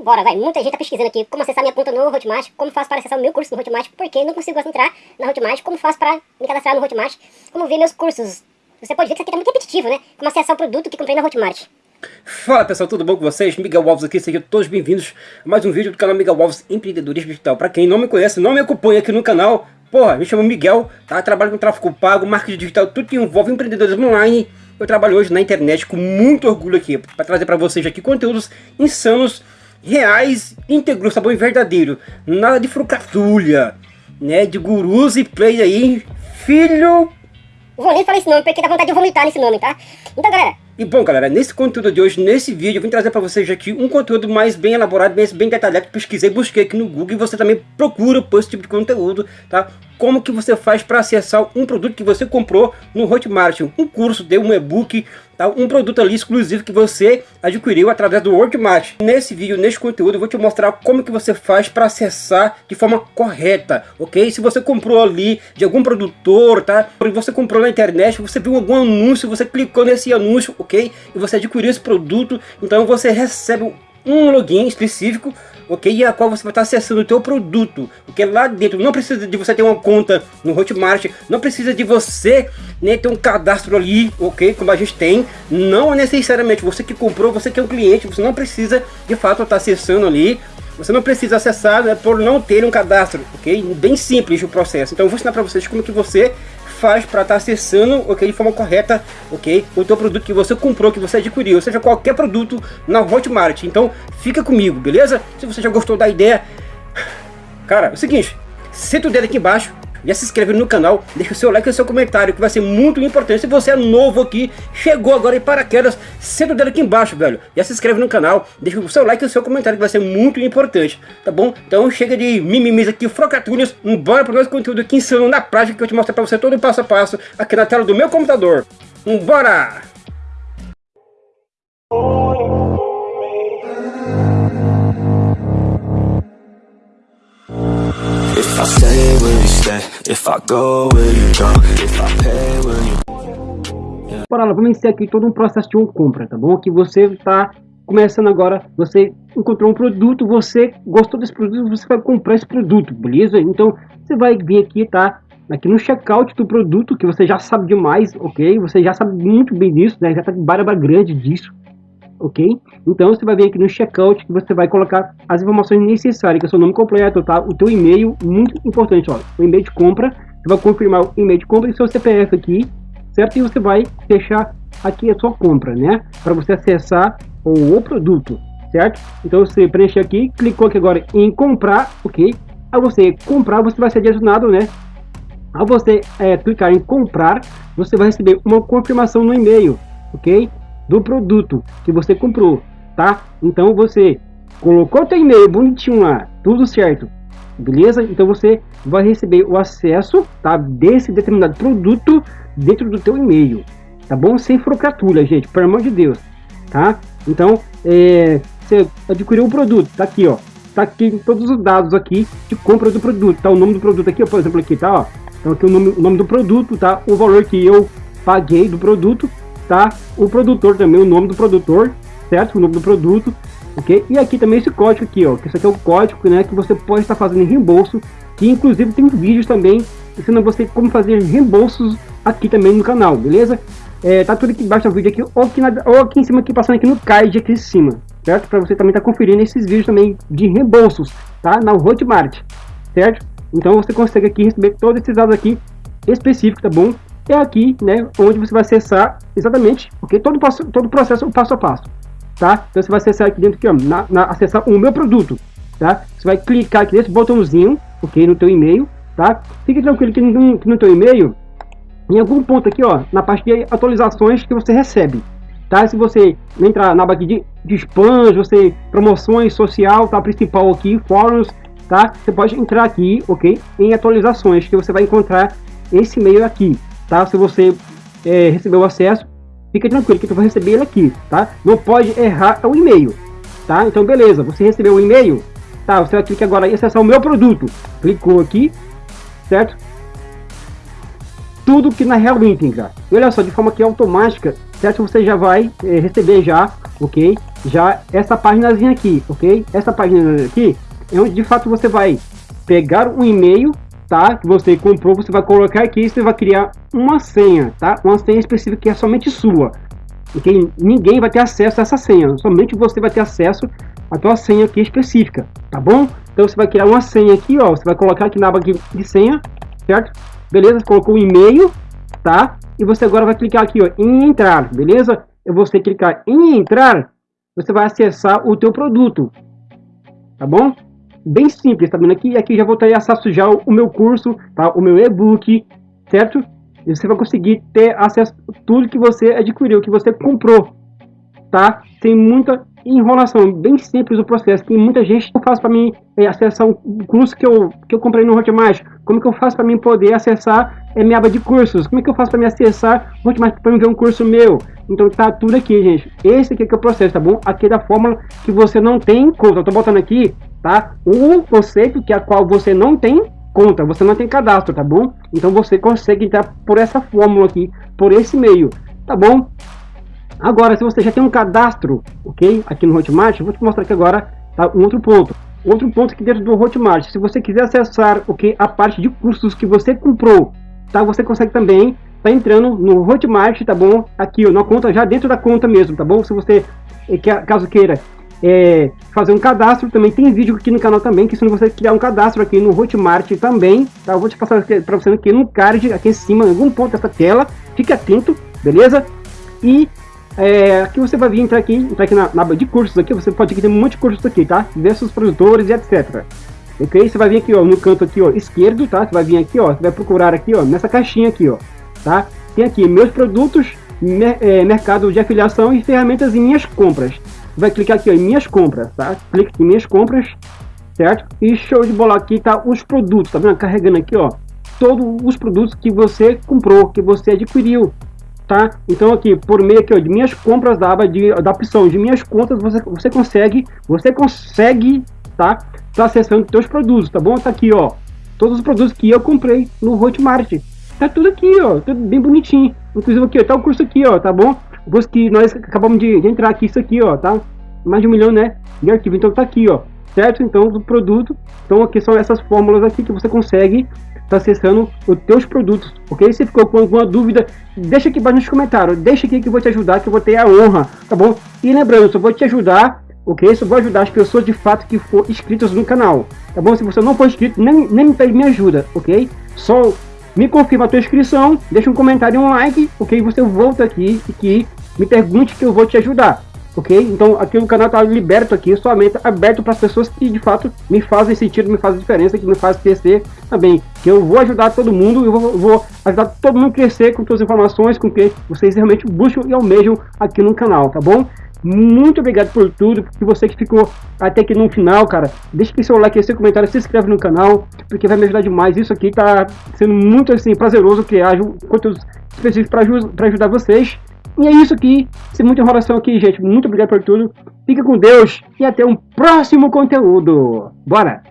Bora, vai. Muita gente tá pesquisando aqui como acessar minha conta no Hotmart, como faço para acessar o meu curso no Hotmart, porque não consigo entrar na Hotmart, como faço para me cadastrar no Hotmart, como ver meus cursos. Você pode ver que isso aqui tá muito repetitivo, né? Como acessar o produto que comprei na Hotmart. Fala pessoal, tudo bom com vocês? Miguel Alves aqui, sejam todos bem-vindos a mais um vídeo do canal Miguel Alves Empreendedorismo Digital. Para quem não me conhece, não me acompanha aqui no canal, porra, me chamo Miguel, tá? Trabalho com tráfego pago, marketing digital, tudo que envolve empreendedorismo online. Eu trabalho hoje na internet com muito orgulho aqui, para trazer para vocês aqui conteúdos insanos reais, íntegros, sabor verdadeiro. Nada de frucatulha, né? De gurus e play aí, filho... Vou nem falar esse nome, porque dá vontade de vomitar nesse nome, tá? Então, galera, e bom galera, nesse conteúdo de hoje, nesse vídeo, eu vim trazer para vocês aqui um conteúdo mais bem elaborado, bem, bem detalhado, pesquisei, busquei aqui no Google e você também procura por esse tipo de conteúdo, tá? Como que você faz para acessar um produto que você comprou no Hotmart, um curso, de um e-book, tá? um produto ali exclusivo que você adquiriu através do Hotmart. Nesse vídeo, nesse conteúdo, eu vou te mostrar como que você faz para acessar de forma correta, ok? Se você comprou ali de algum produtor, tá? Você comprou na internet, você viu algum anúncio, você clicou nesse anúncio, ok? E você adquiriu esse produto, então você recebe um login específico, ok? E a qual você vai estar acessando o teu produto, porque lá dentro não precisa de você ter uma conta no Hotmart, não precisa de você né, ter um cadastro ali, ok? Como a gente tem, não necessariamente você que comprou, você que é um cliente, você não precisa de fato estar acessando ali você não precisa acessar né, por não ter um cadastro, ok? Bem simples o processo. Então eu vou ensinar para vocês como que você faz para estar tá acessando, ok, de forma correta, ok, o teu produto que você comprou, que você adquiriu, seja, qualquer produto na Hotmart. Então, fica comigo, beleza? Se você já gostou da ideia, cara, é o seguinte, senta o dedo aqui embaixo, já se inscreve no canal, deixa o seu like e o seu comentário, que vai ser muito importante. Se você é novo aqui, chegou agora em paraquedas, senta o dedo aqui embaixo, velho. Já se inscreve no canal, deixa o seu like e o seu comentário, que vai ser muito importante, tá bom? Então chega de mimimis aqui, frocatulhas, bora pro nosso conteúdo aqui insano na prática, que eu te mostro pra você todo o passo a passo, aqui na tela do meu computador. Bora! I stay? If I go, will you go? If I pay, will you... Bora lá, vamos iniciar aqui todo um processo de uma compra, tá bom? Que você está começando agora, você encontrou um produto, você gostou desse produto, você vai comprar esse produto, beleza? Então, você vai vir aqui, tá? Aqui no checkout do produto, que você já sabe demais, ok? Você já sabe muito bem disso, né? Já tá de barba grande disso, ok? Então você vai vir aqui no checkout que você vai colocar as informações necessárias, que é o seu nome completo, tá? O teu e-mail, muito importante, ó, o e-mail de compra, você vai confirmar o e-mail de compra e seu CPF aqui, certo? E você vai fechar aqui a sua compra, né? Para você acessar o, o, produto, certo? Então você preenche aqui, clicou aqui agora em comprar, ok? Ao você comprar, você vai ser direcionado, né? Ao você é, clicar em comprar, você vai receber uma confirmação no e-mail, ok? Do produto que você comprou, tá? Então você colocou o e-mail bonitinho lá, tudo certo, beleza? Então você vai receber o acesso, tá? Desse determinado produto dentro do teu e-mail, tá bom? Sem frocratura, gente, pelo amor de Deus, tá? Então, é, você adquiriu o produto, tá aqui, ó, tá aqui todos os dados aqui de compra do produto, tá? O nome do produto aqui, ó, por exemplo, aqui, tá? Ó, então aqui o nome, o nome do produto, tá? O valor que eu paguei do produto, tá? O produtor também, o nome do produtor, certo? O nome do produto, ok? E aqui também esse código aqui, ó, que isso aqui é o código, né, que você pode estar fazendo reembolso, que inclusive tem vídeos também ensinando você como fazer reembolsos aqui também no canal, beleza? É, tá tudo aqui embaixo do vídeo aqui, ou aqui, na, ou aqui em cima, aqui passando aqui no card aqui em cima, certo? Para você também estar tá conferindo esses vídeos também de reembolsos, tá? Na Hotmart, certo? Então você consegue aqui receber todos esses dados aqui específicos, tá bom? É aqui, né, onde você vai acessar exatamente, porque todo, passo, todo processo é passo a passo, tá? Então você vai acessar aqui dentro, aqui, ó, na, na, acessar o meu produto, tá? Você vai clicar aqui nesse botãozinho, ok, no teu e-mail, tá? Fique tranquilo que no, no teu e-mail, em algum ponto aqui, ó, na parte de atualizações que você recebe, tá? Se você entrar na aba aqui de, de spam, você promoções social, tá? Principal aqui, fóruns, tá? Você pode entrar aqui, ok? Em atualizações que você vai encontrar esse e-mail aqui, tá? Se você é, recebeu o acesso, fica tranquilo que tu vai receber ele aqui, tá? Não pode errar o e-mail, tá? Então beleza, você recebeu o e-mail, tá? Você vai clicar agora em acessar o meu produto, clicou aqui, certo? Tudo que na real íntegra. E olha só, de forma que automática, certo? Você já vai é, receber já, ok? Já essa páginazinha aqui, ok? Essa página aqui é onde de fato você vai pegar um e-mail, tá? Que você comprou, você vai colocar aqui e você vai criar uma senha, tá? Uma senha específica que é somente sua. Ok? Ninguém vai ter acesso a essa senha, somente você vai ter acesso à tua senha aqui específica, tá bom? Então você vai criar uma senha aqui, ó, você vai colocar aqui na aba de senha, certo? Beleza? Colocou o e-mail, tá? E você agora vai clicar aqui, ó, em entrar, beleza? E você clicar em entrar, você vai acessar o teu produto, tá bom? Bem simples, tá vendo aqui? Aqui já vou ter acesso já o meu curso, tá? O meu e-book, certo? E você vai conseguir ter acesso a tudo que você adquiriu, que você comprou, tá? Sem muita enrolação, bem simples o processo. Tem muita gente que faz para mim é, acessar um curso que eu, que eu comprei no Hotmart. Como que eu faço para mim poder acessar é, minha aba de cursos? Como é que eu faço para me acessar o Hotmart para ver um curso meu? Então tá tudo aqui, gente. Esse aqui é, que é o processo, tá bom? Aqui é da fórmula que você não tem conta. Eu tô botando aqui, tá? O conceito que a qual você não tem conta, você não tem cadastro, tá bom? Então você consegue entrar por essa fórmula aqui, por esse meio, tá bom? Agora, se você já tem um cadastro, ok? Aqui no Hotmart, vou te mostrar aqui agora tá, um outro ponto. Outro ponto aqui dentro do Hotmart, se você quiser acessar ok, a parte de cursos que você comprou, tá? Você consegue também tá entrando no Hotmart, tá bom? Aqui, ó, na conta, já dentro da conta mesmo, tá bom? Se você, eh, caso queira é, fazer um cadastro, também tem vídeo aqui no canal também, que se você criar um cadastro aqui no Hotmart também, tá? Eu vou te passar para você aqui no card, aqui em cima, em algum ponto dessa tela, fique atento, beleza? E é, aqui você vai vir entrar aqui, entrar aqui na, na aba de cursos aqui, você pode ter um monte de cursos aqui, tá? Diversos produtores e etc. Ok? Você vai vir aqui, ó, no canto aqui, ó, esquerdo, tá? Você vai vir aqui, ó, você vai procurar aqui, ó, nessa caixinha aqui, ó, tá? Tem aqui meus produtos, mer é, mercado de afiliação e ferramentas e minhas compras. Vai clicar aqui, ó, em minhas compras, tá? Clique em minhas compras, certo? E show de bola aqui tá os produtos, tá vendo? Carregando aqui, ó, todos os produtos que você comprou, que você adquiriu, tá? Então aqui, por meio aqui, ó, de minhas compras da aba de, da opção de minhas contas, você, você consegue, você consegue, tá? Tá acessando teus produtos, tá bom? Tá aqui, ó, todos os produtos que eu comprei no Hotmart. Tá tudo aqui, ó, tudo bem bonitinho. Inclusive aqui, ó, tá o curso aqui, ó, tá bom? O curso que nós acabamos de, de entrar aqui, isso aqui, ó, tá? Mais de um milhão, né? De arquivo, então tá aqui, ó, certo? Então, do produto. Então aqui são essas fórmulas aqui que você consegue está acessando os teus produtos, ok? Se ficou com alguma dúvida, deixa aqui embaixo nos comentários, deixa aqui que eu vou te ajudar, que eu vou ter a honra, tá bom? E lembrando, só vou te ajudar, ok? Só vou ajudar as pessoas de fato que for inscritas no canal, tá bom? Se você não for inscrito, nem, nem me pede minha ajuda, ok? Só me confirma a tua inscrição, deixa um comentário e um like, ok? Você volta aqui que me pergunte que eu vou te ajudar ok? Então aqui o canal está liberto aqui, somente aberto para as pessoas que de fato me fazem sentido, me fazem diferença, que me fazem crescer também. Que eu vou ajudar todo mundo, eu vou, vou ajudar todo mundo a crescer com todas as informações, com que vocês realmente buscam e almejam aqui no canal, tá bom? Muito obrigado por tudo, porque você que ficou até aqui no final, cara, deixa aqui seu like, seu comentário, se inscreve no canal, porque vai me ajudar demais. Isso aqui tá sendo muito assim prazeroso criar conteúdos específicos para ajudar vocês. E é isso aqui. Sem muita enrolação aqui, gente. Muito obrigado por tudo. Fica com Deus e até um próximo conteúdo. Bora!